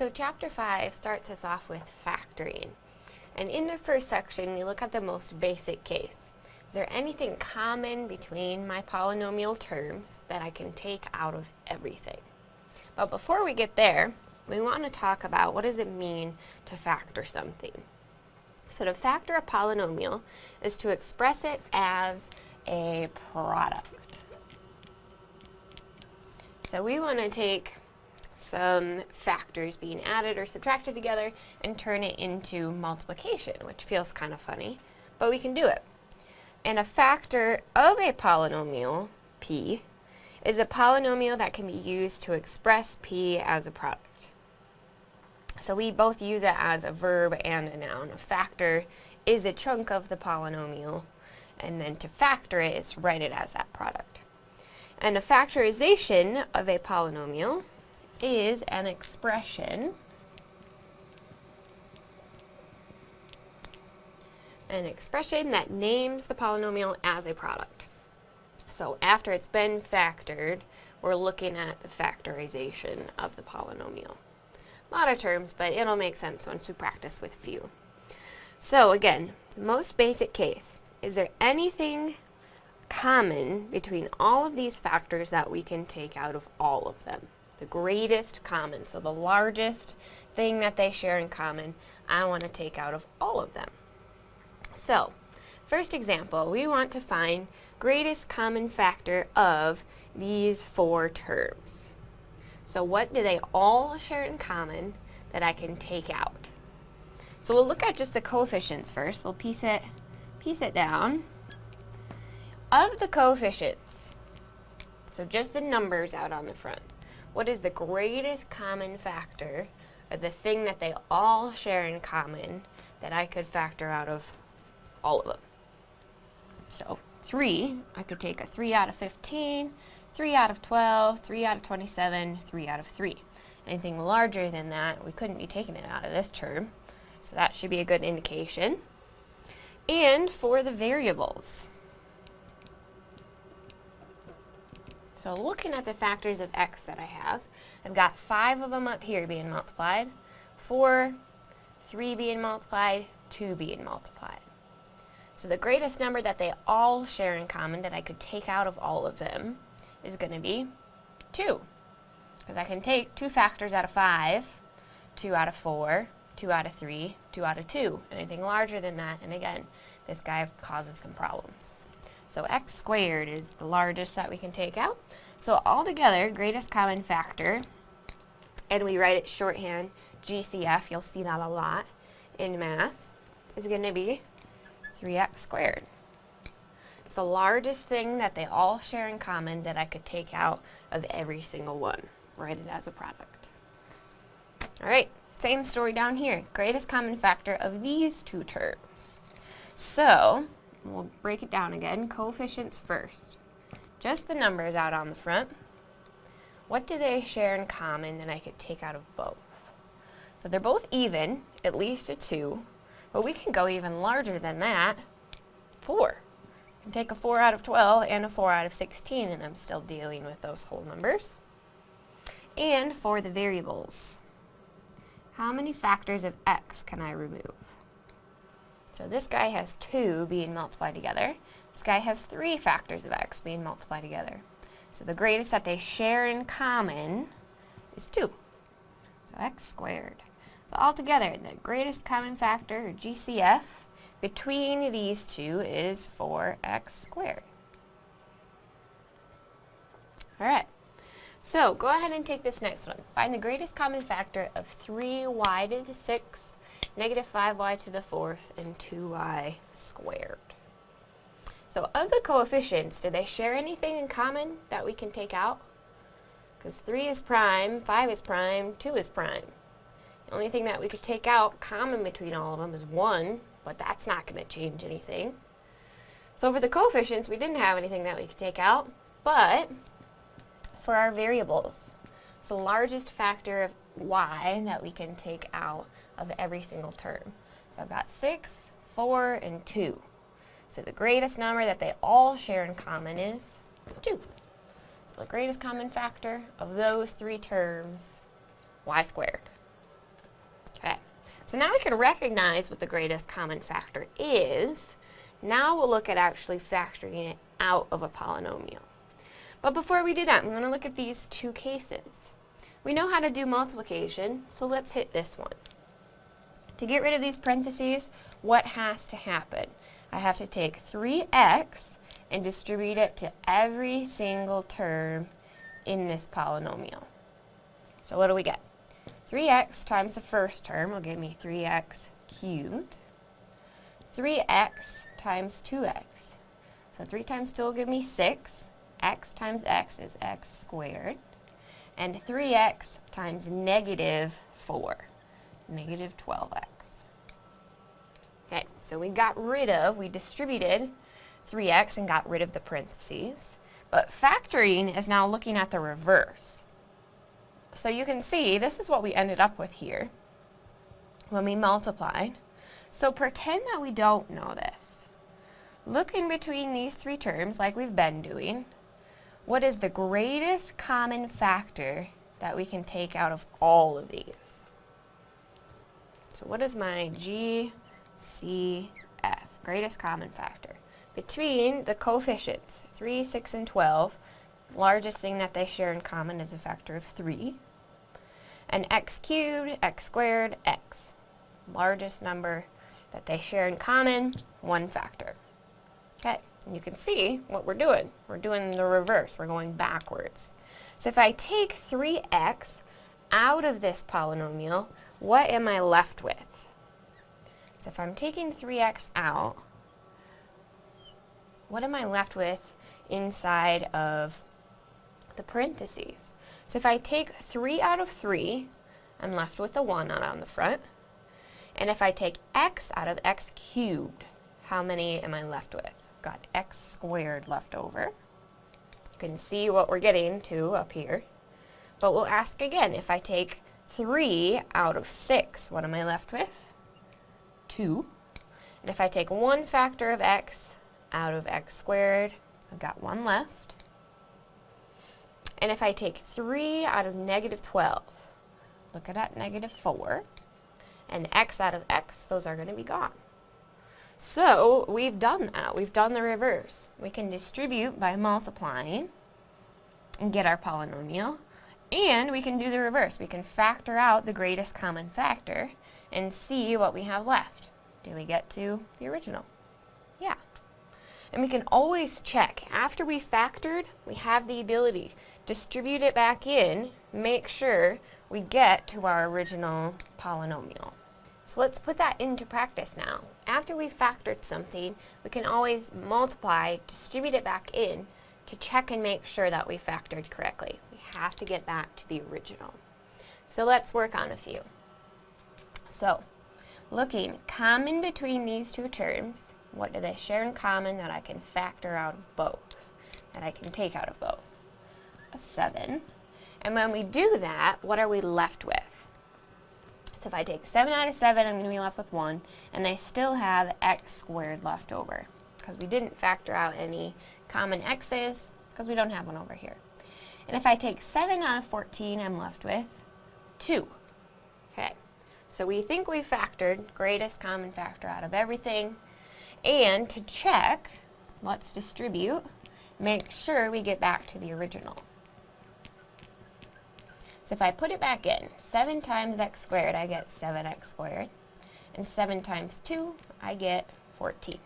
So chapter 5 starts us off with factoring. And in the first section, we look at the most basic case. Is there anything common between my polynomial terms that I can take out of everything? But before we get there, we want to talk about what does it mean to factor something. So to factor a polynomial is to express it as a product. So we want to take some factors being added or subtracted together and turn it into multiplication, which feels kind of funny, but we can do it. And a factor of a polynomial, p, is a polynomial that can be used to express p as a product. So we both use it as a verb and a noun. A factor is a chunk of the polynomial, and then to factor it is write it as that product. And a factorization of a polynomial is an expression an expression that names the polynomial as a product. So after it's been factored, we're looking at the factorization of the polynomial. A lot of terms, but it'll make sense once we practice with a few. So again, the most basic case, is there anything common between all of these factors that we can take out of all of them? The greatest common, so the largest thing that they share in common, I want to take out of all of them. So, first example, we want to find greatest common factor of these four terms. So what do they all share in common that I can take out? So we'll look at just the coefficients first. We'll piece it, piece it down. Of the coefficients, so just the numbers out on the front, what is the greatest common factor, or the thing that they all share in common, that I could factor out of all of them? So 3, I could take a 3 out of 15, 3 out of 12, 3 out of 27, 3 out of 3. Anything larger than that, we couldn't be taking it out of this term. So that should be a good indication. And for the variables. So looking at the factors of x that I have, I've got 5 of them up here being multiplied, 4, 3 being multiplied, 2 being multiplied. So the greatest number that they all share in common that I could take out of all of them is going to be 2. Because I can take 2 factors out of 5, 2 out of 4, 2 out of 3, 2 out of 2. Anything larger than that, and again, this guy causes some problems. So x squared is the largest that we can take out. So altogether, greatest common factor, and we write it shorthand, GCF, you'll see that a lot in math, is going to be 3x squared. It's the largest thing that they all share in common that I could take out of every single one. Write it as a product. Alright, same story down here. Greatest common factor of these two terms. So, we'll break it down again. Coefficients first. Just the numbers out on the front. What do they share in common that I could take out of both? So they're both even, at least a 2, but we can go even larger than that, 4. I can take a 4 out of 12 and a 4 out of 16, and I'm still dealing with those whole numbers. And for the variables, how many factors of x can I remove? So this guy has 2 being multiplied together. This guy has 3 factors of x being multiplied together. So the greatest that they share in common is 2. So x squared. So altogether, the greatest common factor, or GCF, between these two is 4x squared. Alright, so go ahead and take this next one. Find the greatest common factor of 3y to the 6, negative 5y to the 4th, and 2y squared. So of the coefficients, do they share anything in common that we can take out? Because 3 is prime, 5 is prime, 2 is prime. The only thing that we could take out common between all of them is 1, but that's not going to change anything. So for the coefficients, we didn't have anything that we could take out, but for our variables, it's the largest factor of y that we can take out of every single term. So I've got 6, 4, and 2. So the greatest number that they all share in common is 2. So the greatest common factor of those three terms, y squared. Okay, so now we can recognize what the greatest common factor is. Now we'll look at actually factoring it out of a polynomial. But before we do that, we want to look at these two cases. We know how to do multiplication, so let's hit this one. To get rid of these parentheses, what has to happen? I have to take 3x and distribute it to every single term in this polynomial. So what do we get? 3x times the first term will give me 3x cubed. 3x times 2x. So 3 times 2 will give me 6. x times x is x squared. And 3x times negative 4, negative 12x. Okay, so we got rid of, we distributed 3x and got rid of the parentheses. But factoring is now looking at the reverse. So you can see this is what we ended up with here when we multiplied. So pretend that we don't know this. Look in between these three terms like we've been doing. What is the greatest common factor that we can take out of all of these? So what is my GCF, greatest common factor? Between the coefficients, 3, 6, and 12, largest thing that they share in common is a factor of 3. And x cubed, x squared, x. Largest number that they share in common, one factor. Okay, you can see what we're doing. We're doing the reverse. We're going backwards. So if I take 3x out of this polynomial, what am I left with? So if I'm taking 3x out, what am I left with inside of the parentheses? So if I take 3 out of 3, I'm left with a 1 out on the front. And if I take x out of x cubed, how many am I left with? Got x squared left over. You can see what we're getting to up here. But we'll ask again, if I take 3 out of 6, what am I left with? 2. And if I take one factor of x out of x squared. I've got one left. And if I take 3 out of negative 12, look at that, negative 4, and x out of x, those are going to be gone. So we've done that. We've done the reverse. We can distribute by multiplying and get our polynomial. And we can do the reverse. We can factor out the greatest common factor and see what we have left. Do we get to the original? Yeah. And we can always check. After we factored, we have the ability. Distribute it back in, make sure we get to our original polynomial. So let's put that into practice now. After we've factored something, we can always multiply, distribute it back in to check and make sure that we factored correctly. We have to get back to the original. So let's work on a few. So, looking common between these two terms, what do they share in common that I can factor out of both? That I can take out of both? A 7. And when we do that, what are we left with? So if I take 7 out of 7, I'm going to be left with 1, and I still have x squared left over, because we didn't factor out any common x's, because we don't have one over here. And if I take 7 out of 14, I'm left with 2. Okay, so we think we factored greatest common factor out of everything, and to check, let's distribute, make sure we get back to the original. So if I put it back in, 7 times x squared, I get 7x squared. And 7 times 2, I get 14.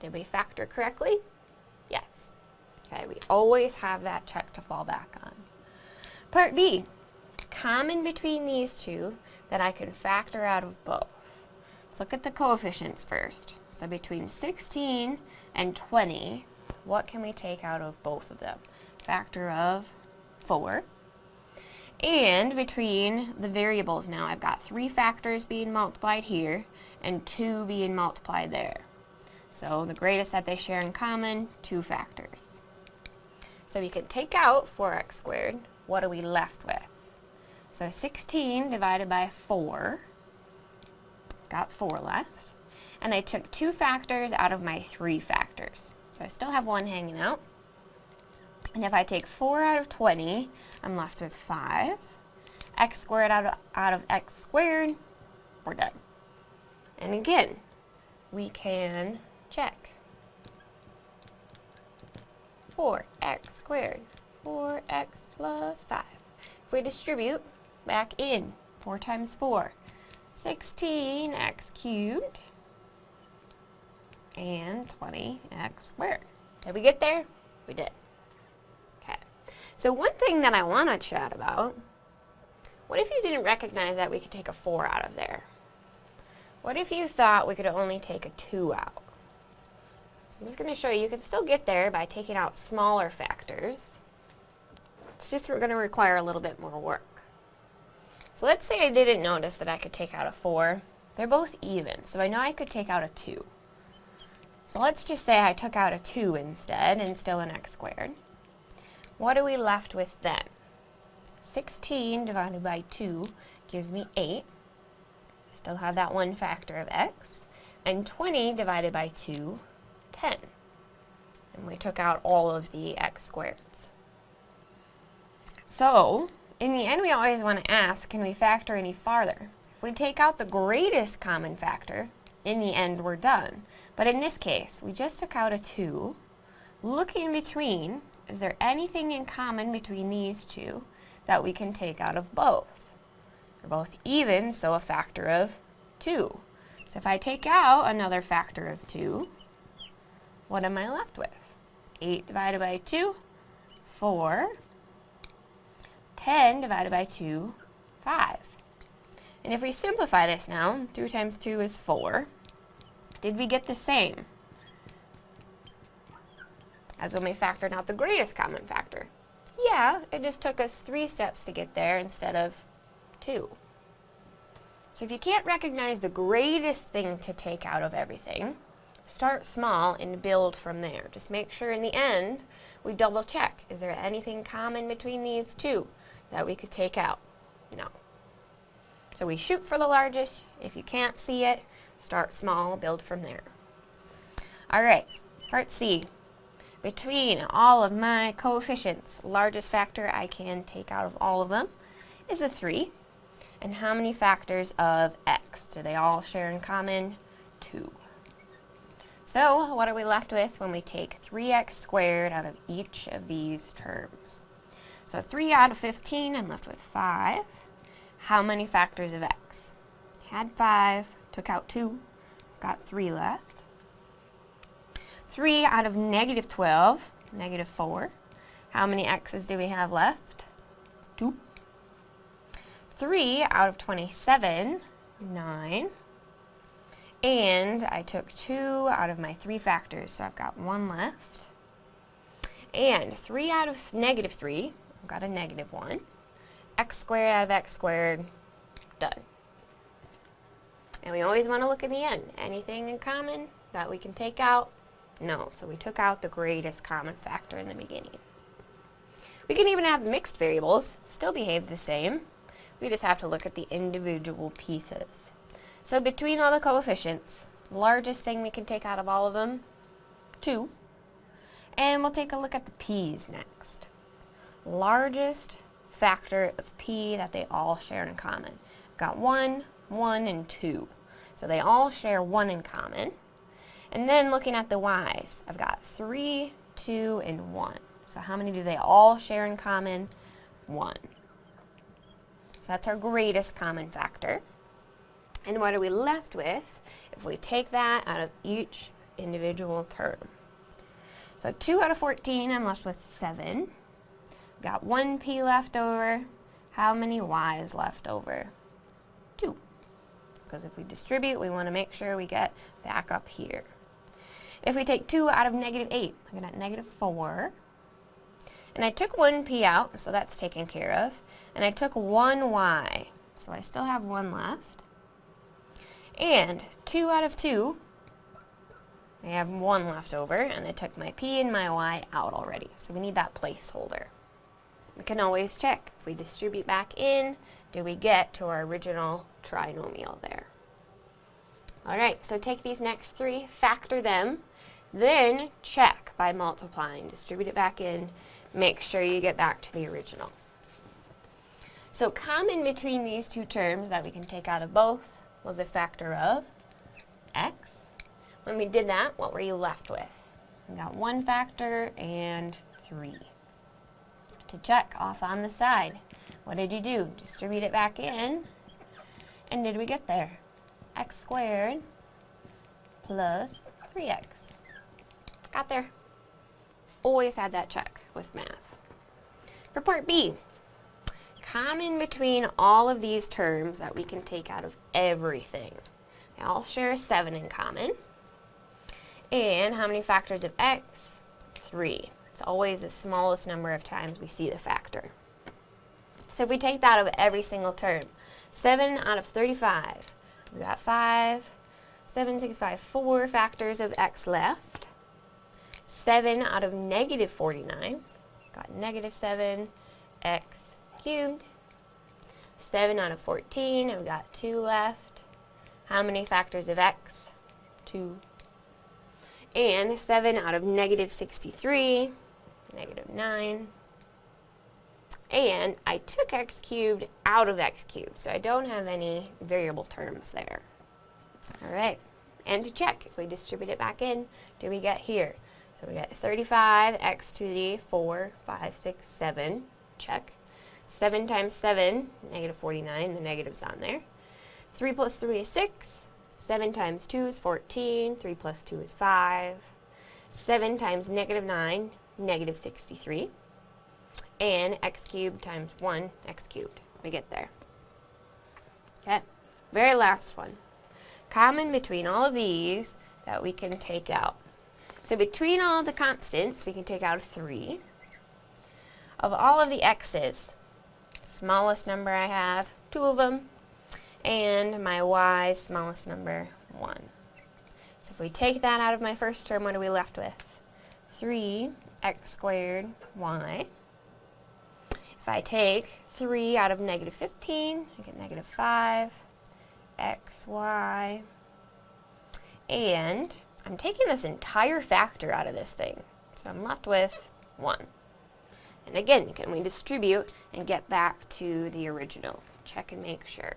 Did we factor correctly? Yes. Okay, we always have that check to fall back on. Part B, common between these two that I can factor out of both. Let's look at the coefficients first. So between 16 and 20, what can we take out of both of them? Factor of 4. And between the variables now, I've got three factors being multiplied here and two being multiplied there. So the greatest that they share in common, two factors. So we can take out 4x squared. What are we left with? So 16 divided by 4, got 4 left and I took two factors out of my three factors. So I still have one hanging out. And if I take 4 out of 20, I'm left with 5. x squared out of, out of x squared, we're done. And again, we can check. 4x squared, 4x plus 5. If we distribute back in, 4 times 4, 16x cubed and 20x squared. Did we get there? We did. So one thing that I want to chat about, what if you didn't recognize that we could take a 4 out of there? What if you thought we could only take a 2 out? So I'm just going to show you, you can still get there by taking out smaller factors. It's just we're going to require a little bit more work. So let's say I didn't notice that I could take out a 4. They're both even, so I know I could take out a 2. So let's just say I took out a 2 instead, and still an x squared. What are we left with then? 16 divided by 2 gives me 8. Still have that one factor of x. And 20 divided by 2, 10. And we took out all of the x squareds. So, in the end, we always want to ask, can we factor any farther? If we take out the greatest common factor, in the end, we're done. But in this case, we just took out a 2. Looking between, is there anything in common between these two that we can take out of both? They're both even, so a factor of 2. So if I take out another factor of 2, what am I left with? 8 divided by 2, 4. 10 divided by 2, 5. And if we simplify this now, 2 times 2 is 4. Did we get the same as when we factored out the greatest common factor? Yeah, it just took us three steps to get there instead of two. So if you can't recognize the greatest thing to take out of everything, start small and build from there. Just make sure in the end we double check. Is there anything common between these two? that we could take out? No. So we shoot for the largest. If you can't see it, start small, build from there. Alright, part C. Between all of my coefficients, largest factor I can take out of all of them is a 3. And how many factors of x? Do they all share in common? 2. So, what are we left with when we take 3x squared out of each of these terms? So 3 out of 15, I'm left with 5. How many factors of x? Had 5, took out 2, got 3 left. 3 out of negative 12, negative 4. How many x's do we have left? 2. 3 out of 27, 9. And I took 2 out of my 3 factors, so I've got 1 left. And 3 out of negative 3, I've got a negative 1. x squared out of x squared, done. And we always want to look in the end. Anything in common that we can take out? No. So we took out the greatest common factor in the beginning. We can even have mixed variables. Still behave the same. We just have to look at the individual pieces. So between all the coefficients, largest thing we can take out of all of them, 2. And we'll take a look at the p's next largest factor of p that they all share in common. Got 1, 1, and 2. So they all share 1 in common. And then looking at the y's, I've got 3, 2, and 1. So how many do they all share in common? 1. So that's our greatest common factor. And what are we left with if we take that out of each individual term? So 2 out of 14, I'm left with 7. Got one p left over. How many y's left over? Two. Because if we distribute, we want to make sure we get back up here. If we take 2 out of negative 8, I get negative 4. And I took one p out, so that's taken care of. And I took one y, so I still have one left. And 2 out of 2, I have 1 left over, and I took my p and my y out already. So we need that placeholder we can always check. If we distribute back in, do we get to our original trinomial there? Alright, so take these next three, factor them, then check by multiplying. Distribute it back in, make sure you get back to the original. So common between these two terms that we can take out of both was a factor of x. When we did that, what were you left with? We got one factor and 3. To check off on the side, what did you do? Distribute it back in. And did we get there? x squared plus 3x. Got there. Always had that check with math. For part B, common between all of these terms that we can take out of everything. They all share a 7 in common. And how many factors of x? 3. It's always the smallest number of times we see the factor. So if we take that of every single term, 7 out of 35, we got 5, 7, 6, 5, 4 factors of x left. 7 out of negative 49, got negative 7, x cubed. 7 out of 14, and we got 2 left. How many factors of x? 2. And 7 out of negative 63, negative 9. And I took x cubed out of x cubed, so I don't have any variable terms there. Alright, and to check, if we distribute it back in, do we get here? So we get 35, x to the 4, 5, 6, 7, check. 7 times 7, negative 49, the negative's on there. 3 plus 3 is 6. 7 times 2 is 14. 3 plus 2 is 5. 7 times negative 9, negative 63. And x cubed times 1, x cubed. We get there. Okay, very last one common between all of these that we can take out. So between all the constants, we can take out 3. Of all of the x's, smallest number I have, 2 of them, and my y's smallest number, 1. So if we take that out of my first term, what are we left with? 3x squared y. If I take 3 out of negative 15, I get negative 5 x, y, and I'm taking this entire factor out of this thing. So I'm left with 1. And again, can we distribute and get back to the original? Check and make sure.